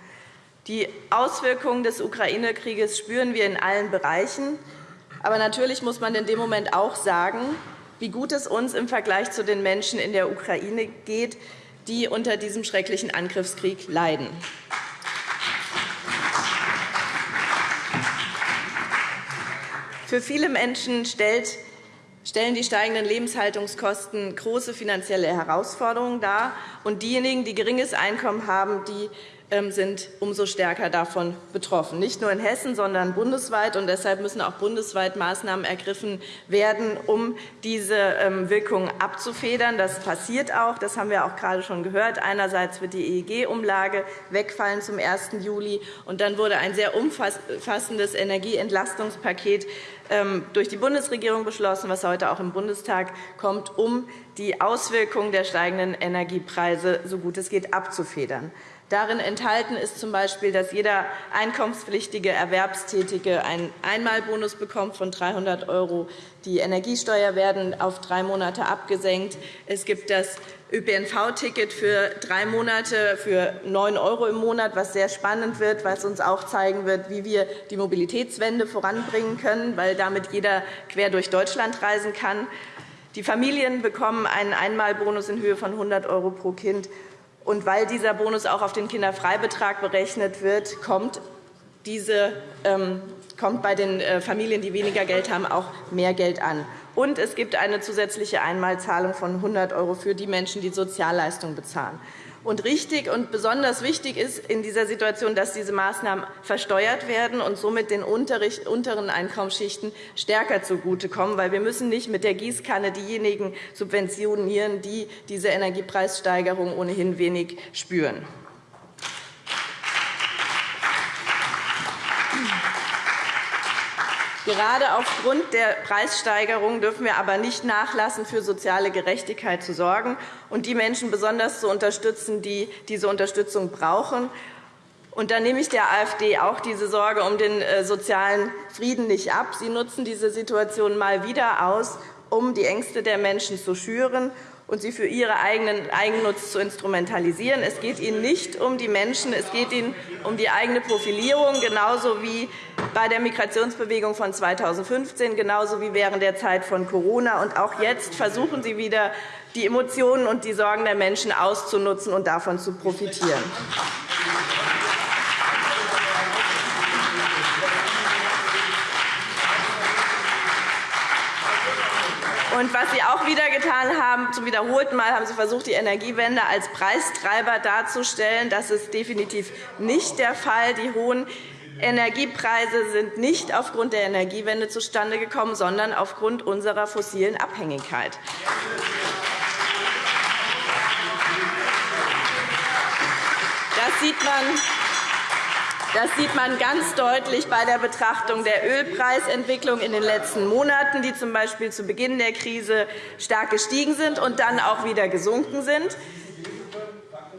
Die Auswirkungen des Ukraine-Krieges spüren wir in allen Bereichen. Aber natürlich muss man in dem Moment auch sagen, wie gut es uns im Vergleich zu den Menschen in der Ukraine geht, die unter diesem schrecklichen Angriffskrieg leiden. Für viele Menschen stellen die steigenden Lebenshaltungskosten große finanzielle Herausforderungen dar. Und diejenigen, die geringes Einkommen haben, die sind umso stärker davon betroffen, nicht nur in Hessen, sondern bundesweit. Und deshalb müssen auch bundesweit Maßnahmen ergriffen werden, um diese ähm, Wirkungen abzufedern. Das passiert auch. Das haben wir auch gerade schon gehört. Einerseits wird die EEG-Umlage wegfallen zum 1. Juli. Und dann wurde ein sehr umfassendes Energieentlastungspaket ähm, durch die Bundesregierung beschlossen, was heute auch im Bundestag kommt, um die Auswirkungen der steigenden Energiepreise so gut es geht abzufedern. Darin enthalten ist z. B., dass jeder einkommenspflichtige Erwerbstätige einen Einmalbonus bekommt von 300 €. Die Energiesteuer werden auf drei Monate abgesenkt. Es gibt das ÖPNV-Ticket für drei Monate für 9 € im Monat, was sehr spannend wird, was uns auch zeigen wird, wie wir die Mobilitätswende voranbringen können, weil damit jeder quer durch Deutschland reisen kann. Die Familien bekommen einen Einmalbonus in Höhe von 100 € pro Kind. Und weil dieser Bonus auch auf den Kinderfreibetrag berechnet wird, kommt, diese, ähm, kommt bei den äh, Familien, die weniger Geld haben, auch mehr Geld an. Und es gibt eine zusätzliche Einmalzahlung von 100 € für die Menschen, die Sozialleistungen bezahlen. Und richtig und besonders wichtig ist in dieser Situation, dass diese Maßnahmen versteuert werden und somit den unteren Einkommensschichten stärker zugutekommen. Weil wir müssen nicht mit der Gießkanne diejenigen subventionieren, die diese Energiepreissteigerung ohnehin wenig spüren. Gerade aufgrund der Preissteigerung dürfen wir aber nicht nachlassen, für soziale Gerechtigkeit zu sorgen und die Menschen besonders zu unterstützen, die diese Unterstützung brauchen. Und da nehme ich der AfD auch diese Sorge um den äh, sozialen Frieden nicht ab. Sie nutzen diese Situation mal wieder aus, um die Ängste der Menschen zu schüren und sie für ihren eigenen Eigennutz zu instrumentalisieren. Es geht Ihnen nicht um die Menschen, es geht Ihnen um die eigene Profilierung, genauso wie bei der Migrationsbewegung von 2015, genauso wie während der Zeit von Corona. Und auch jetzt versuchen Sie wieder, die Emotionen und die Sorgen der Menschen auszunutzen und davon zu profitieren. Und was Sie auch wieder getan haben, zum wiederholten Mal haben Sie versucht, die Energiewende als Preistreiber darzustellen. Das ist definitiv nicht der Fall. Die hohen Energiepreise sind nicht aufgrund der Energiewende zustande gekommen, sondern aufgrund unserer fossilen Abhängigkeit. Das sieht man das sieht man ganz deutlich bei der Betrachtung der Ölpreisentwicklung in den letzten Monaten, die z.B. zu Beginn der Krise stark gestiegen sind und dann auch wieder gesunken sind.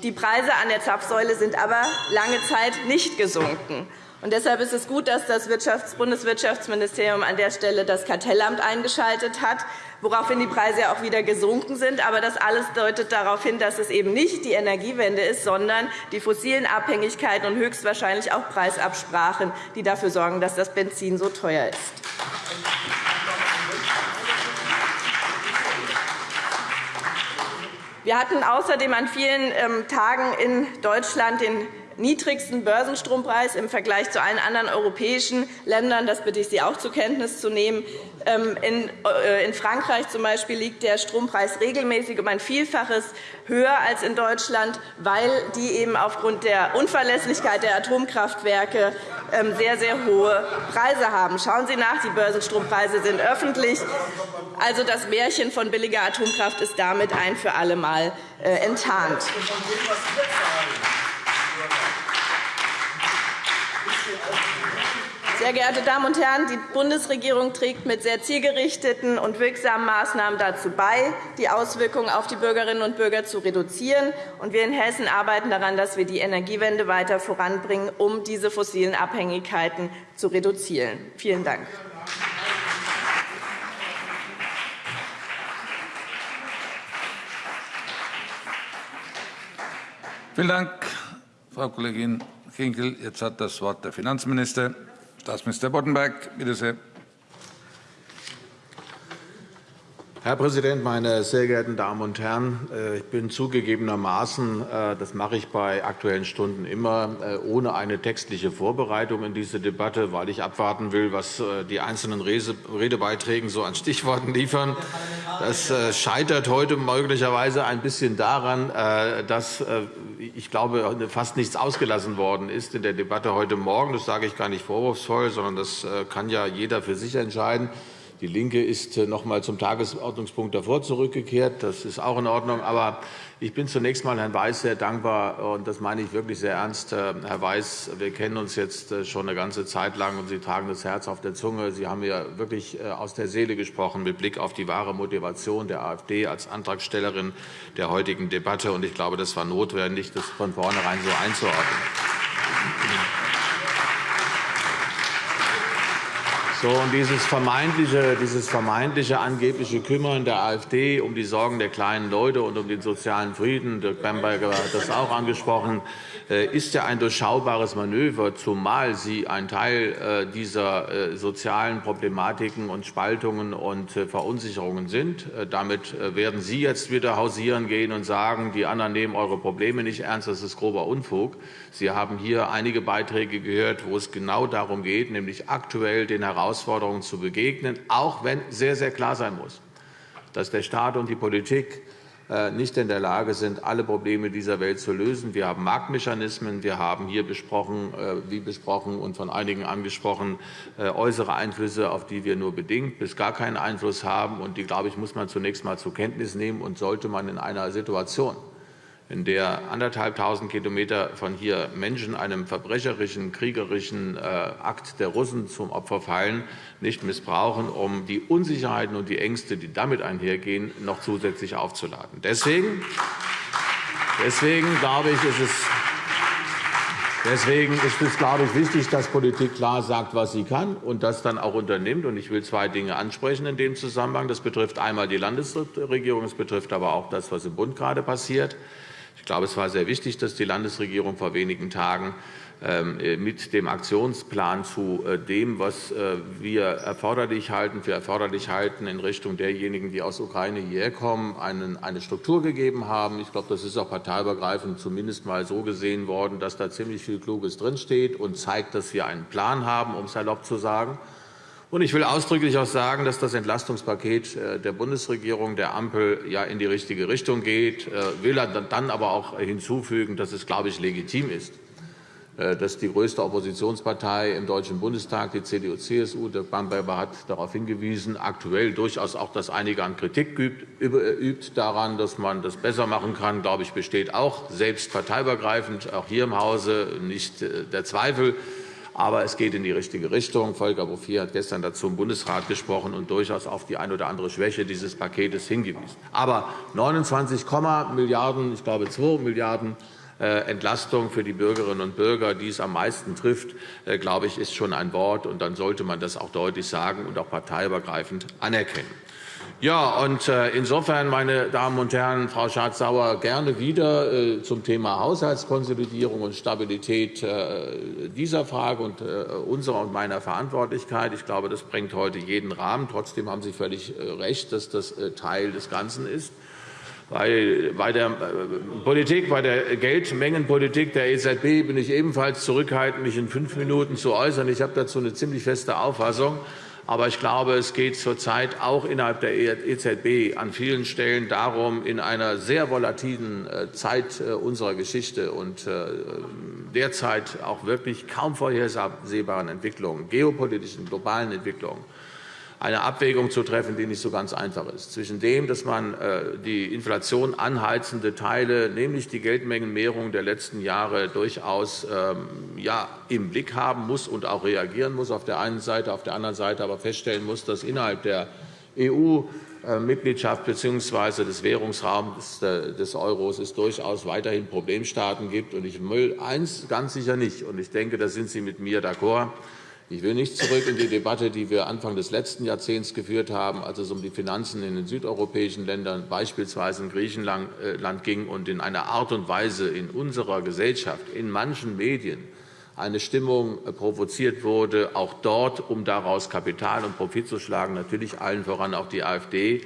Die Preise an der Zapfsäule sind aber lange Zeit nicht gesunken. Und deshalb ist es gut, dass das Bundeswirtschaftsministerium an der Stelle das Kartellamt eingeschaltet hat, woraufhin die Preise auch wieder gesunken sind. Aber das alles deutet darauf hin, dass es eben nicht die Energiewende ist, sondern die fossilen Abhängigkeiten und höchstwahrscheinlich auch Preisabsprachen, die dafür sorgen, dass das Benzin so teuer ist. Wir hatten außerdem an vielen ähm, Tagen in Deutschland den niedrigsten Börsenstrompreis im Vergleich zu allen anderen europäischen Ländern. Das bitte ich Sie auch zur Kenntnis zu nehmen. Ähm, äh, in Frankreich zum Beispiel liegt der Strompreis regelmäßig um ein Vielfaches höher als in Deutschland, weil die eben aufgrund der Unverlässlichkeit der Atomkraftwerke ähm, sehr, sehr hohe Preise haben. Schauen Sie nach, die Börsenstrompreise sind öffentlich. Also das Märchen von billiger Atomkraft ist damit ein für alle Mal äh, enttarnt. Sehr geehrte Damen und Herren, die Bundesregierung trägt mit sehr zielgerichteten und wirksamen Maßnahmen dazu bei, die Auswirkungen auf die Bürgerinnen und Bürger zu reduzieren. Wir in Hessen arbeiten daran, dass wir die Energiewende weiter voranbringen, um diese fossilen Abhängigkeiten zu reduzieren. Vielen Dank. Vielen Dank, Frau Kollegin Kinkel. Jetzt hat das Wort der Finanzminister. Staatsminister Boddenberg, bitte sehr. Herr Präsident, meine sehr geehrten Damen und Herren! Äh, ich bin zugegebenermaßen, äh, das mache ich bei Aktuellen Stunden immer, äh, ohne eine textliche Vorbereitung in diese Debatte, weil ich abwarten will, was die einzelnen Redebeiträge so an Stichworten liefern. Das scheitert heute möglicherweise ein bisschen daran, dass ich glaube, fast nichts ausgelassen worden ist in der Debatte heute Morgen. Das sage ich gar nicht vorwurfsvoll, sondern das kann ja jeder für sich entscheiden. Die LINKE ist äh, noch einmal zum Tagesordnungspunkt davor zurückgekehrt. Das ist auch in Ordnung. Aber ich bin zunächst einmal Herrn Weiß sehr dankbar, und das meine ich wirklich sehr ernst. Äh, Herr Weiß, wir kennen uns jetzt äh, schon eine ganze Zeit lang, und Sie tragen das Herz auf der Zunge. Sie haben mir wirklich aus der Seele gesprochen mit Blick auf die wahre Motivation der AfD als Antragstellerin der heutigen Debatte. Und ich glaube, das war notwendig, das von vornherein so einzuordnen. So, und dieses vermeintliche, dieses vermeintliche angebliche Kümmern der AfD um die Sorgen der kleinen Leute und um den sozialen Frieden, Dirk Bamberger hat das auch angesprochen, äh, ist ja ein durchschaubares Manöver, zumal sie ein Teil äh, dieser äh, sozialen Problematiken und Spaltungen und Verunsicherungen sind. Damit werden Sie jetzt wieder hausieren gehen und sagen, die anderen nehmen eure Probleme nicht ernst. Das ist grober Unfug. Sie haben hier einige Beiträge gehört, wo es genau darum geht, nämlich aktuell den Herausforderungen zu begegnen, auch wenn sehr, sehr klar sein muss, dass der Staat und die Politik äh, nicht in der Lage sind, alle Probleme dieser Welt zu lösen. Wir haben Marktmechanismen. Wir haben hier besprochen, äh, wie besprochen und von einigen angesprochen, äh, äußere Einflüsse, auf die wir nur bedingt bis gar keinen Einfluss haben. Und die, glaube ich, muss man zunächst einmal zur Kenntnis nehmen und sollte man in einer Situation, in der anderthalbtausend Kilometer von hier Menschen einem verbrecherischen, kriegerischen äh, Akt der Russen zum Opfer fallen, nicht missbrauchen, um die Unsicherheiten und die Ängste, die damit einhergehen, noch zusätzlich aufzuladen. Deswegen, deswegen glaube ich, ist es Deswegen ist es, glaube ich, wichtig, dass Politik klar sagt, was sie kann und das dann auch unternimmt. Ich will zwei Dinge ansprechen in dem Zusammenhang. Das betrifft einmal die Landesregierung, es betrifft aber auch das, was im Bund gerade passiert. Ich glaube, es war sehr wichtig, dass die Landesregierung vor wenigen Tagen ähm, äh, mit dem Aktionsplan zu äh, dem, was äh, wir erforderlich halten, für erforderlich halten, in Richtung derjenigen, die aus der Ukraine hierher kommen, eine Struktur gegeben haben. Ich glaube, das ist auch parteiübergreifend zumindest mal so gesehen worden, dass da ziemlich viel Kluges drinsteht und zeigt, dass wir einen Plan haben, um es erlaubt zu sagen. Und ich will ausdrücklich auch sagen, dass das Entlastungspaket der Bundesregierung, der Ampel, ja in die richtige Richtung geht. Ich will dann aber auch hinzufügen, dass es, glaube ich, legitim ist, äh, dass die größte Oppositionspartei im Deutschen Bundestag, die CDU-CSU, Dirk Bamberger hat darauf hingewiesen, aktuell durchaus auch das einige an Kritik übt daran, dass man das besser machen kann, glaube ich, besteht auch selbst parteiübergreifend, auch hier im Hause nicht äh, der Zweifel. Aber es geht in die richtige Richtung. Volker Bouffier hat gestern dazu im Bundesrat gesprochen und durchaus auf die eine oder andere Schwäche dieses Paketes hingewiesen. Aber 29, Milliarden, ich glaube 2 Milliarden äh, Entlastung für die Bürgerinnen und Bürger, die es am meisten trifft, äh, glaube ich, ist schon ein Wort. Und dann sollte man das auch deutlich sagen und auch parteiübergreifend anerkennen. Ja, und äh, insofern, meine Damen und Herren, Frau Schardt-Sauer, gerne wieder zum Thema Haushaltskonsolidierung und Stabilität dieser Frage und unserer und meiner Verantwortlichkeit. Ich glaube, das bringt heute jeden Rahmen. Trotzdem haben Sie völlig recht, dass das Teil des Ganzen ist. Bei der äh, Politik, bei der Geldmengenpolitik der EZB bin ich ebenfalls zurückhaltend, mich in fünf Minuten zu äußern. Ich habe dazu eine ziemlich feste Auffassung. Aber ich glaube, es geht zurzeit auch innerhalb der EZB an vielen Stellen darum, in einer sehr volatilen äh, Zeit äh, unserer Geschichte und derzeit auch wirklich kaum vorhersehbaren Entwicklungen, geopolitischen, globalen Entwicklungen, eine Abwägung zu treffen, die nicht so ganz einfach ist, zwischen dem, dass man äh, die Inflation anheizende Teile, nämlich die Geldmengenmehrung der letzten Jahre, durchaus ähm, ja, im Blick haben muss und auch reagieren muss auf der einen Seite, auf der anderen Seite aber feststellen muss, dass innerhalb der EU Mitgliedschaft bzw. des Währungsraums des Euros es durchaus weiterhin Problemstaaten gibt. Ich will eines ganz sicher nicht, und ich denke, da sind Sie mit mir d'accord, ich will nicht zurück in die Debatte, die wir Anfang des letzten Jahrzehnts geführt haben, als es um die Finanzen in den südeuropäischen Ländern, beispielsweise in Griechenland, äh, ging und in einer Art und Weise in unserer Gesellschaft, in manchen Medien, eine Stimmung äh, provoziert wurde, auch dort, um daraus Kapital und Profit zu schlagen, natürlich allen voran auch die AfD,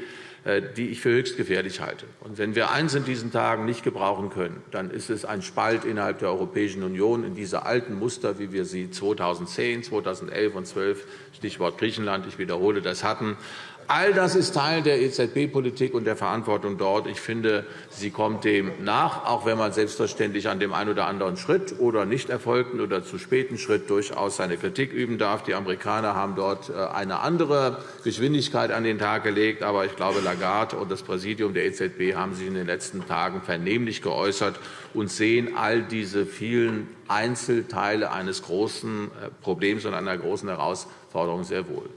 die ich für höchst gefährlich halte. Und wenn wir eines in diesen Tagen nicht gebrauchen können, dann ist es ein Spalt innerhalb der Europäischen Union in diese alten Muster, wie wir sie 2010, 2011 und 2012, Stichwort Griechenland, ich wiederhole das, hatten, All das ist Teil der EZB-Politik und der Verantwortung dort. Ich finde, sie kommt dem nach, auch wenn man selbstverständlich an dem einen oder anderen Schritt oder nicht erfolgten oder zu späten Schritt durchaus seine Kritik üben darf. Die Amerikaner haben dort äh, eine andere Geschwindigkeit an den Tag gelegt. Aber ich glaube, Lagarde und das Präsidium der EZB haben sich in den letzten Tagen vernehmlich geäußert und sehen all diese vielen Einzelteile eines großen äh, Problems und einer großen Herausforderung sehr wohl.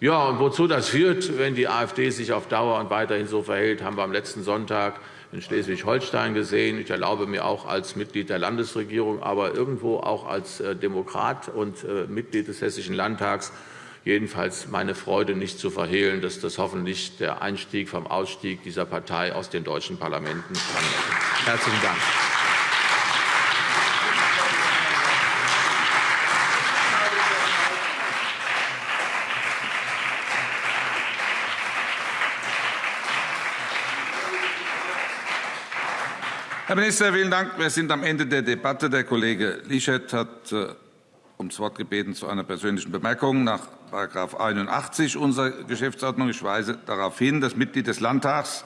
Ja, und wozu das führt, wenn die AfD sich auf Dauer und weiterhin so verhält, haben wir am letzten Sonntag in Schleswig-Holstein gesehen. Ich erlaube mir auch als Mitglied der Landesregierung, aber irgendwo auch als äh, Demokrat und äh, Mitglied des Hessischen Landtags jedenfalls meine Freude nicht zu verhehlen, dass das hoffentlich der Einstieg vom Ausstieg dieser Partei aus den deutschen Parlamenten kann. Herzlichen Dank. Herr Minister, vielen Dank. Wir sind am Ende der Debatte. Der Kollege Lischet hat äh, ums Wort gebeten zu einer persönlichen Bemerkung nach § 81 unserer Geschäftsordnung. Ich weise darauf hin, das Mitglied des Landtags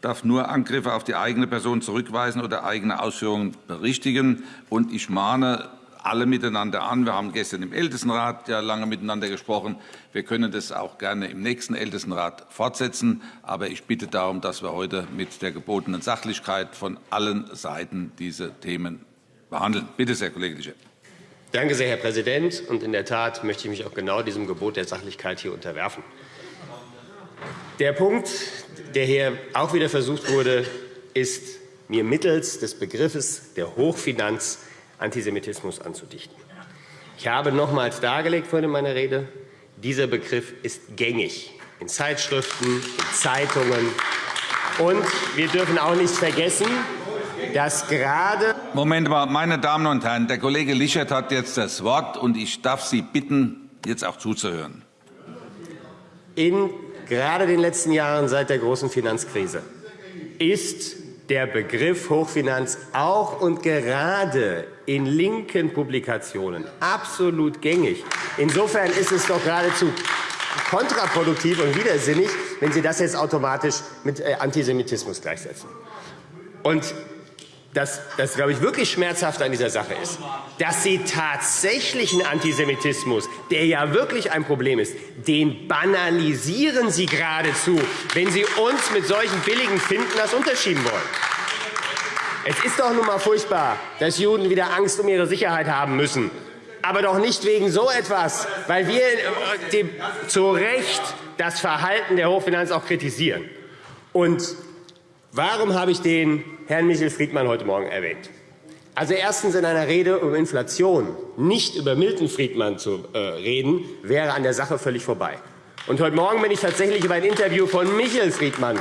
darf nur Angriffe auf die eigene Person zurückweisen oder eigene Ausführungen berichtigen. Und ich mahne alle miteinander an. Wir haben gestern im Ältestenrat ja lange miteinander gesprochen. Wir können das auch gerne im nächsten Ältestenrat fortsetzen. Aber ich bitte darum, dass wir heute mit der gebotenen Sachlichkeit von allen Seiten diese Themen behandeln. Bitte sehr, Kollege Lischer. Danke sehr, Herr Präsident. Und in der Tat möchte ich mich auch genau diesem Gebot der Sachlichkeit hier unterwerfen. Der Punkt, der hier auch wieder versucht wurde, ist mir mittels des Begriffes der Hochfinanz Antisemitismus anzudichten. Ich habe nochmals dargelegt vorhin in meiner Rede, dieser Begriff ist gängig in Zeitschriften, in Zeitungen. Und wir dürfen auch nicht vergessen, dass gerade Moment mal, meine Damen und Herren, der Kollege Lischert hat jetzt das Wort, und ich darf Sie bitten, jetzt auch zuzuhören. In gerade den letzten Jahren seit der großen Finanzkrise ist der Begriff Hochfinanz auch und gerade in linken Publikationen absolut gängig. Insofern ist es doch geradezu kontraproduktiv und widersinnig, wenn Sie das jetzt automatisch mit äh, Antisemitismus gleichsetzen. Und das, das glaube ich, wirklich schmerzhaft an dieser Sache ist, dass Sie tatsächlichen Antisemitismus, der ja wirklich ein Problem ist, den banalisieren Sie geradezu, wenn Sie uns mit solchen billigen Finden das unterschieben wollen. Es ist doch nun mal furchtbar, dass Juden wieder Angst um ihre Sicherheit haben müssen. Aber doch nicht wegen so etwas, weil wir äh, zu Recht das Verhalten der Hochfinanz auch kritisieren. Und warum habe ich den Herrn Michel Friedmann heute Morgen erwähnt? Also erstens in einer Rede um Inflation nicht über Milton Friedmann zu äh, reden, wäre an der Sache völlig vorbei. Und heute Morgen bin ich tatsächlich über ein Interview von Michel Friedmann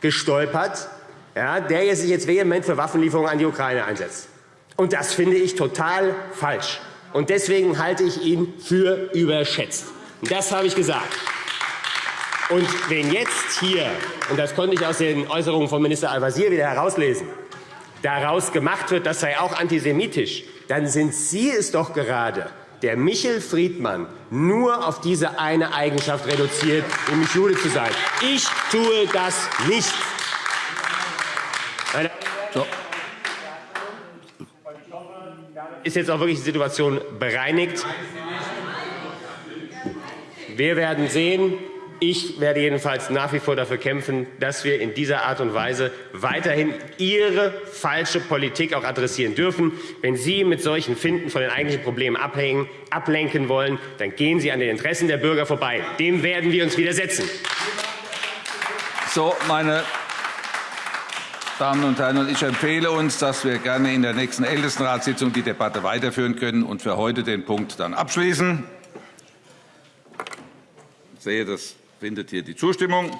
gestolpert, ja, der sich jetzt vehement für Waffenlieferungen an die Ukraine einsetzt. Und das finde ich total falsch. Und deswegen halte ich ihn für überschätzt. Das habe ich gesagt. Und wenn jetzt hier, und das konnte ich aus den Äußerungen von Minister Al-Wazir wieder herauslesen, daraus gemacht wird, das sei auch antisemitisch, dann sind Sie es doch gerade, der Michel Friedmann nur auf diese eine Eigenschaft reduziert, nämlich Jude zu sein. Ich tue das nicht. So. Ist jetzt auch wirklich die Situation bereinigt? Wir werden sehen. Ich werde jedenfalls nach wie vor dafür kämpfen, dass wir in dieser Art und Weise weiterhin Ihre falsche Politik auch adressieren dürfen. Wenn Sie mit solchen Finden von den eigentlichen Problemen abhängen, ablenken wollen, dann gehen Sie an den Interessen der Bürger vorbei. Dem werden wir uns widersetzen. So, meine Damen und Herren, ich empfehle uns, dass wir gerne in der nächsten Ältestenratssitzung die Debatte weiterführen können und für heute den Punkt dann abschließen. Ich sehe, das findet hier die Zustimmung.